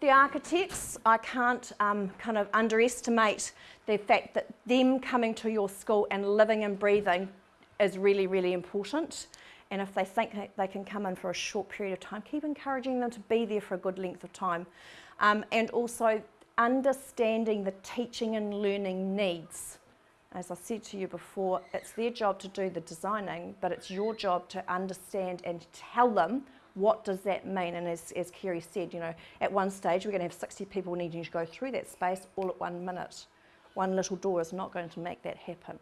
The architects, I can't um, kind of underestimate the fact that them coming to your school and living and breathing is really, really important. And if they think they can come in for a short period of time, keep encouraging them to be there for a good length of time. Um, and also understanding the teaching and learning needs. As I said to you before, it's their job to do the designing, but it's your job to understand and tell them what does that mean? And as, as Kerry said, you know, at one stage we're going to have 60 people needing to go through that space all at one minute. One little door is not going to make that happen.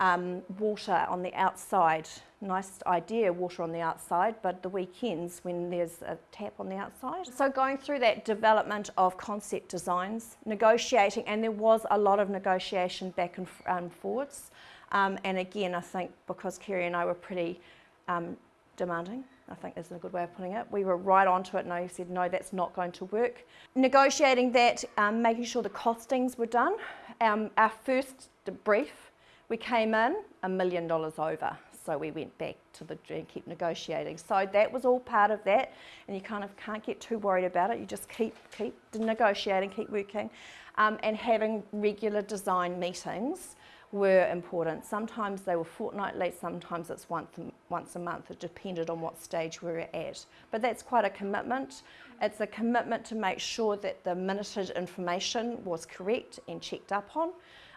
Um, water on the outside, nice idea, water on the outside, but the weekends when there's a tap on the outside. So going through that development of concept designs, negotiating, and there was a lot of negotiation back and um, forwards. Um, and again, I think because Kerry and I were pretty um, demanding, I think is a good way of putting it. We were right onto it and I said, no, that's not going to work. Negotiating that, um, making sure the costings were done. Um, our first brief we came in a million dollars over, so we went back to the and keep negotiating. So that was all part of that, and you kind of can't get too worried about it. You just keep keep negotiating, keep working, um, and having regular design meetings were important. Sometimes they were fortnightly, sometimes it's once once a month. It depended on what stage we were at. But that's quite a commitment. It's a commitment to make sure that the minuted information was correct and checked up on.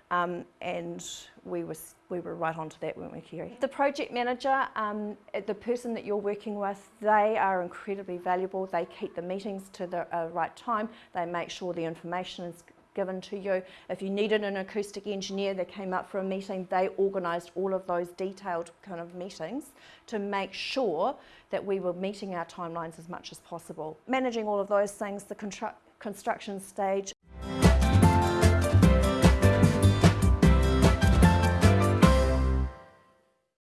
Um, and we, was, we were right onto that, weren't we, Kerry? The project manager, um, the person that you're working with, they are incredibly valuable. They keep the meetings to the uh, right time. They make sure the information is given to you. If you needed an acoustic engineer that came up for a meeting, they organised all of those detailed kind of meetings to make sure that we were meeting our timelines as much as possible. Managing all of those things, the construction stage,